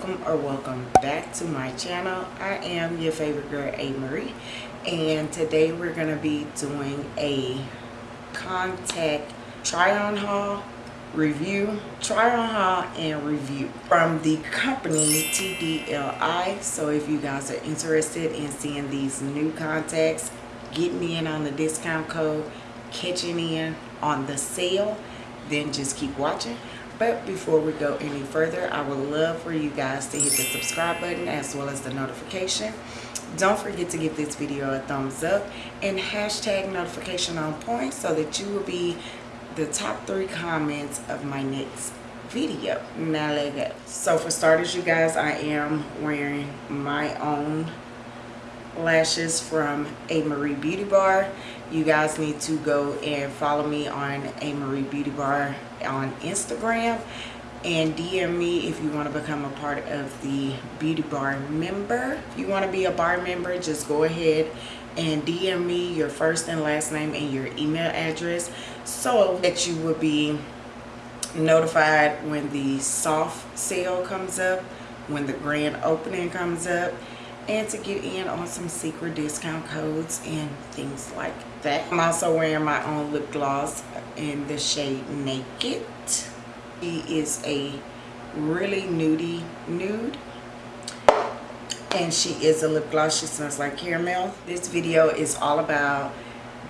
welcome or welcome back to my channel. I am your favorite girl a marie and today we're going to be doing a contact try on haul review try on haul and review from the company tdli so if you guys are interested in seeing these new contacts getting in on the discount code catching in on the sale then just keep watching but before we go any further i would love for you guys to hit the subscribe button as well as the notification. Don't forget to give this video a thumbs up and hashtag notification on point so that you will be the top three comments of my next video. Now let go. So for starters you guys i am wearing my own lashes from a marie beauty bar. You guys need to go and follow me on a marie beauty bar on instagram and dm me if you want to become a part of the beauty bar member. If you want to be a bar member just go ahead and dm me your first and last name and your email address so that you will be notified when the soft sale comes up when the grand opening comes up and to get in on some secret discount codes and things like that. I'm also wearing my own lip gloss in the shade Naked. She is a really nudie nude and she is a lip gloss. She smells like caramel. This video is all about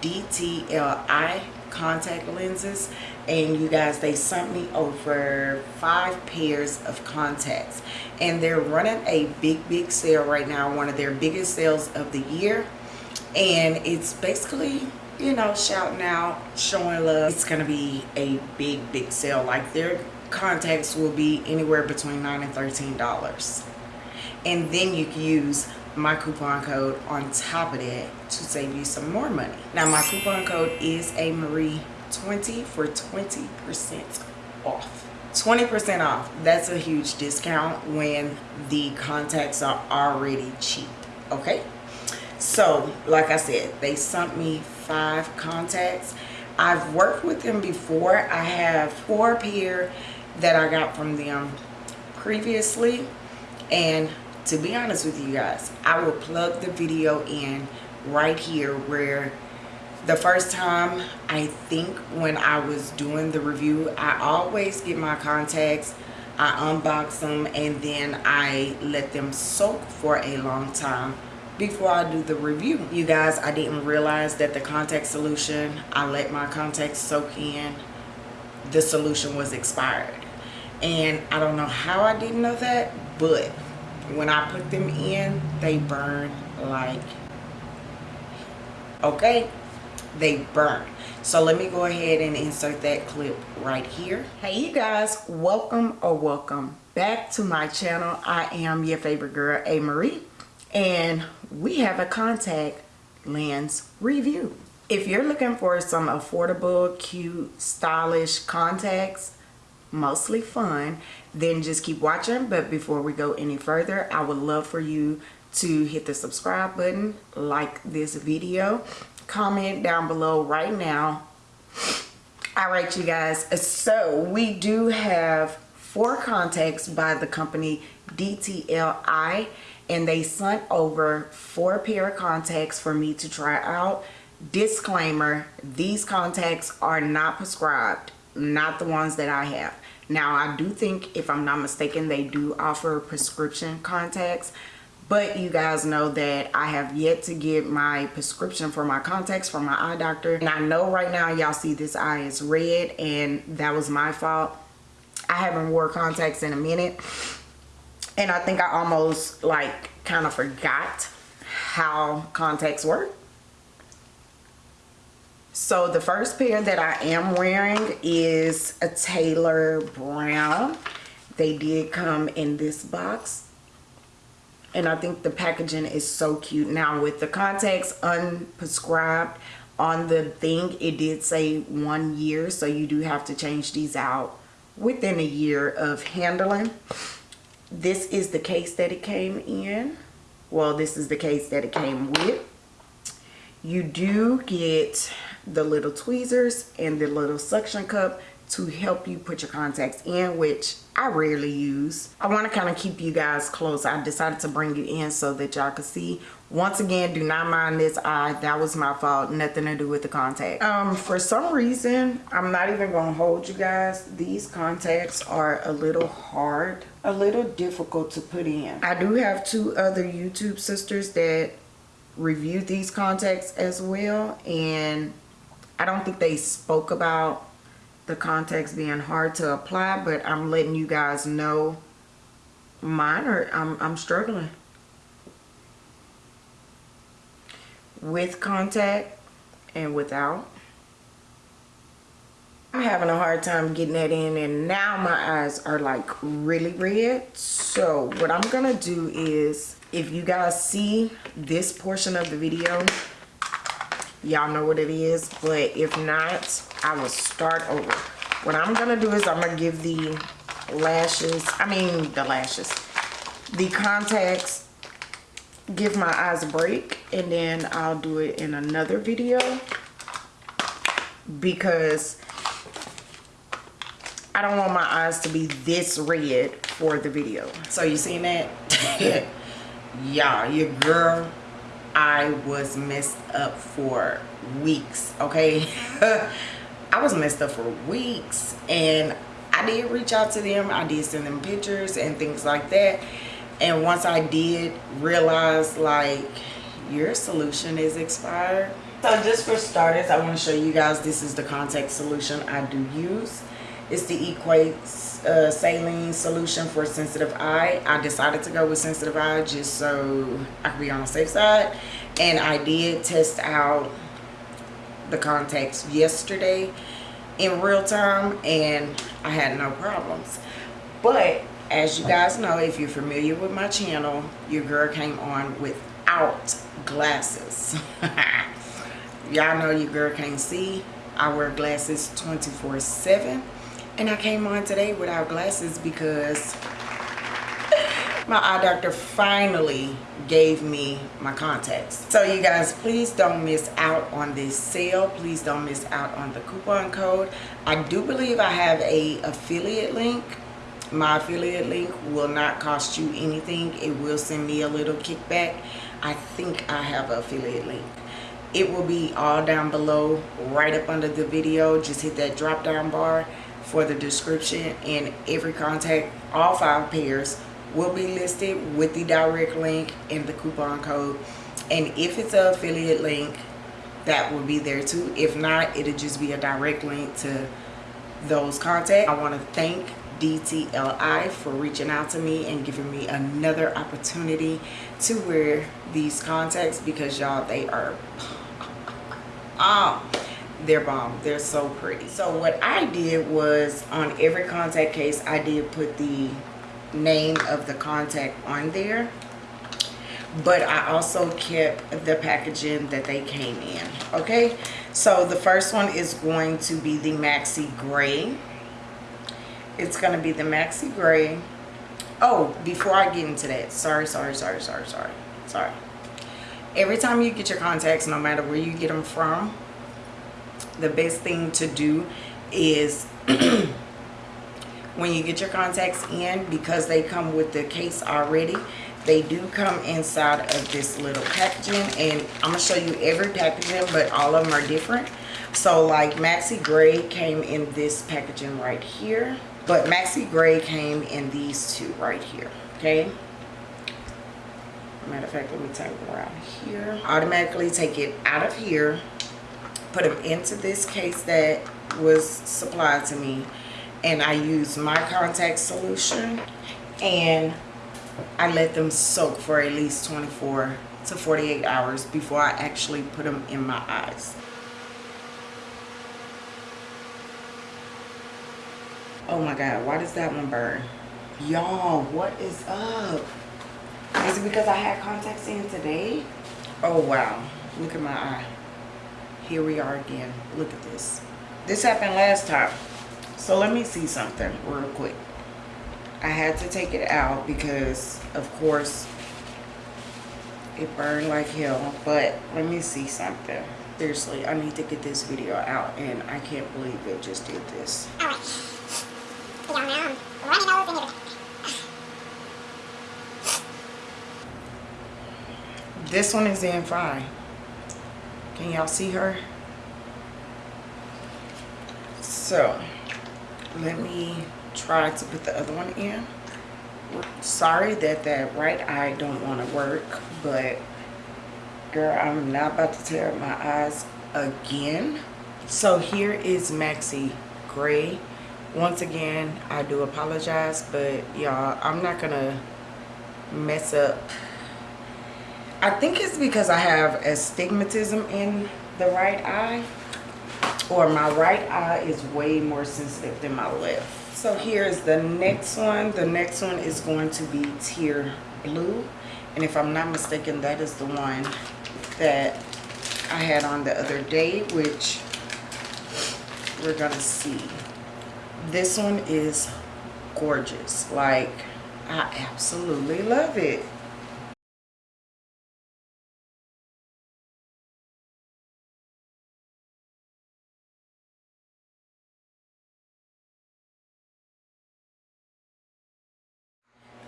DTLI contact lenses and you guys they sent me over five pairs of contacts. And they're running a big big sale right now one of their biggest sales of the year. And it's basically you know shouting out showing love. It's gonna be a big big sale. Like their contacts will be anywhere between nine and thirteen dollars. And then you can use my coupon code on top of that to save you some more money. Now my coupon code is a marie 20 for 20 percent off. 20 percent off that's a huge discount when the contacts are already cheap okay? So like i said they sent me five contacts. I've worked with them before. I have four pair that i got from them previously. And to be honest with you guys i will plug the video in right here where the first time i think when i was doing the review i always get my contacts i unbox them and then i let them soak for a long time before i do the review. You guys i didn't realize that the contact solution i let my contacts soak in the solution was expired. And i don't know how i didn't know that but when i put them in they burn like okay they burn. So let me go ahead and insert that clip right here. Hey you guys welcome or welcome back to my channel. I am your favorite girl a marie and we have a contact lens review. If you're looking for some affordable cute stylish contacts mostly fun then just keep watching. But before we go any further i would love for you to hit the subscribe button like this video comment down below right now. All right you guys. So we do have four contacts by the company DTLI and they sent over four pair of contacts for me to try out. Disclaimer these contacts are not prescribed not the ones that I have. Now I do think if I'm not mistaken they do offer prescription contacts but you guys know that I have yet to get my prescription for my contacts from my eye doctor. And I know right now y'all see this eye is red and that was my fault. I haven't wore contacts in a minute. And I think I almost like kind of forgot how contacts work. So the first pair that I am wearing is a Taylor Brown. They did come in this box and I think the packaging is so cute. Now with the contacts unprescribed on the thing, it did say one year, so you do have to change these out within a year of handling. This is the case that it came in. Well, this is the case that it came with. You do get the little tweezers and the little suction cup to help you put your contacts in, which I rarely use. I want to kind of keep you guys close. I decided to bring it in so that y'all could see. Once again, do not mind this eye. That was my fault. Nothing to do with the contact. Um, for some reason, I'm not even going to hold you guys. These contacts are a little hard, a little difficult to put in. I do have two other YouTube sisters that reviewed these contacts as well. And I don't think they spoke about the contacts being hard to apply, but I'm letting you guys know mine are, I'm, I'm struggling. With contact and without. I'm having a hard time getting that in and now my eyes are like really red. So what I'm gonna do is, if you guys see this portion of the video, y'all know what it is but if not i will start over. What i'm gonna do is i'm gonna give the lashes i mean the lashes the contacts give my eyes a break and then i'll do it in another video. Because i don't want my eyes to be this red for the video. So you seen that? Yeah your girl I was messed up for weeks, okay? I was messed up for weeks and I did reach out to them. I did send them pictures and things like that. And once I did realize like your solution is expired. So just for starters, I want to show you guys this is the contact solution I do use. It's the Equate uh, saline solution for sensitive eye. I decided to go with sensitive eye just so I could be on the safe side. And I did test out the contacts yesterday in real time and I had no problems. But as you guys know, if you're familiar with my channel, your girl came on without glasses. Y'all know your girl can't see. I wear glasses 24 7 and I came on today without glasses because my eye doctor finally gave me my contacts. So you guys, please don't miss out on this sale. Please don't miss out on the coupon code. I do believe I have a affiliate link. My affiliate link will not cost you anything. It will send me a little kickback. I think I have an affiliate link it will be all down below right up under the video just hit that drop down bar for the description and every contact. All five pairs will be listed with the direct link and the coupon code. And if it's an affiliate link that will be there too. If not it'll just be a direct link to those contacts. I want to thank DTLI for reaching out to me and giving me another opportunity to wear these contacts because y'all they are ah they're bomb. They're so pretty. So what i did was on every contact case i did put the name of the contact on there. But i also kept the packaging that they came in okay? So the first one is going to be the maxi gray. It's going to be the maxi gray. Oh before i get into that sorry sorry sorry sorry sorry sorry. Every time you get your contacts no matter where you get them from the best thing to do is when you get your contacts in because they come with the case already they do come inside of this little packaging. And i'm gonna show you every packaging but all of them are different. So like maxi gray came in this packaging right here but maxi gray came in these two right here okay? Matter of fact let me take it around here. Automatically take it out of here put them into this case that was supplied to me and I use my contact solution and I let them soak for at least 24 to 48 hours before I actually put them in my eyes. Oh my God, why does that one burn? Y'all, what is up? Is it because I had contacts in today? Oh wow, look at my eye here we are again. Look at this. This happened last time. So let me see something real quick. I had to take it out because of course it burned like hell but let me see something. Seriously i need to get this video out and i can't believe it just did this. All right. Now I'm running and everything. this one is in fine can y'all see her? So let me try to put the other one in. Sorry that that right eye don't want to work but girl i'm not about to tear up my eyes again. So here is maxi gray. Once again i do apologize but y'all i'm not gonna mess up i think it's because i have astigmatism in the right eye or my right eye is way more sensitive than my left. So here's the next one. The next one is going to be tear blue. And if i'm not mistaken that is the one that i had on the other day which we're gonna see. This one is gorgeous. Like i absolutely love it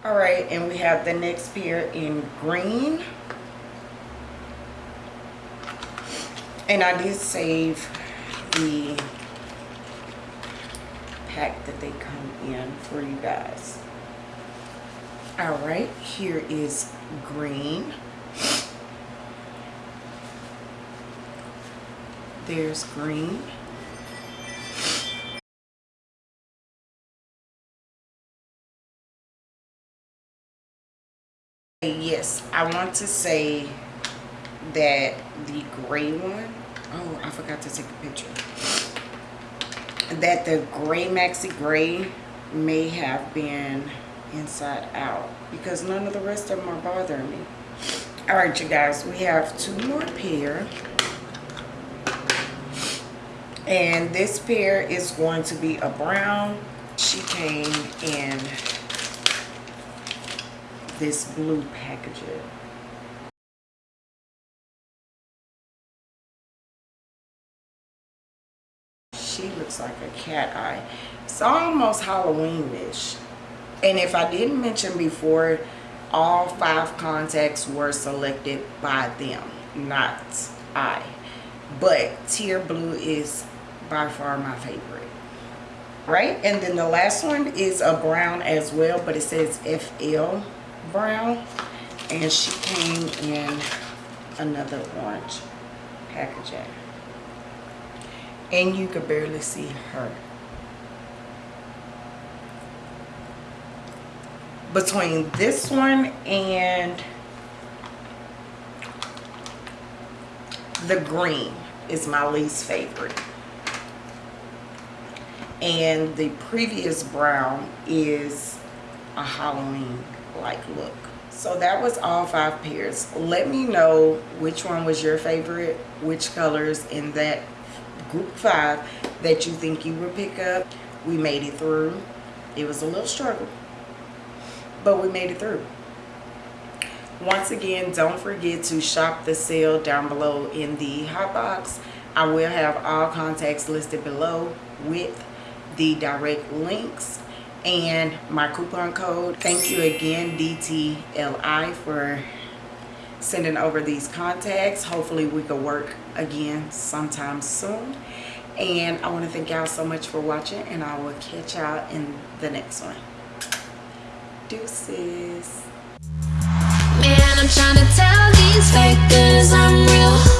all right and we have the next pair in green. And i did save the pack that they come in for you guys. All right here is green. There's green yes. I want to say that the gray one oh i forgot to take a picture. That the gray maxi gray may have been inside out because none of the rest of them are bothering me. All right you guys we have two more pair. And this pair is going to be a brown. She came in this blue packaging. She looks like a cat eye. It's almost Halloween-ish. And if I didn't mention before, all five contacts were selected by them, not I. But Tear Blue is by far my favorite. Right? And then the last one is a brown as well, but it says FL brown and she came in another orange packaging. And you could barely see her between this one and the green is my least favorite. And the previous brown is a Halloween like look. So that was all five pairs. Let me know which one was your favorite which colors in that group five that you think you would pick up. We made it through. It was a little struggle but we made it through. Once again don't forget to shop the sale down below in the hot box. I will have all contacts listed below with the direct links and my coupon code thank you again dtli for sending over these contacts. Hopefully we can work again sometime soon. And i want to thank y'all so much for watching and i will catch y'all in the next one. Deuces. Man, I'm trying to tell these fakers I'm real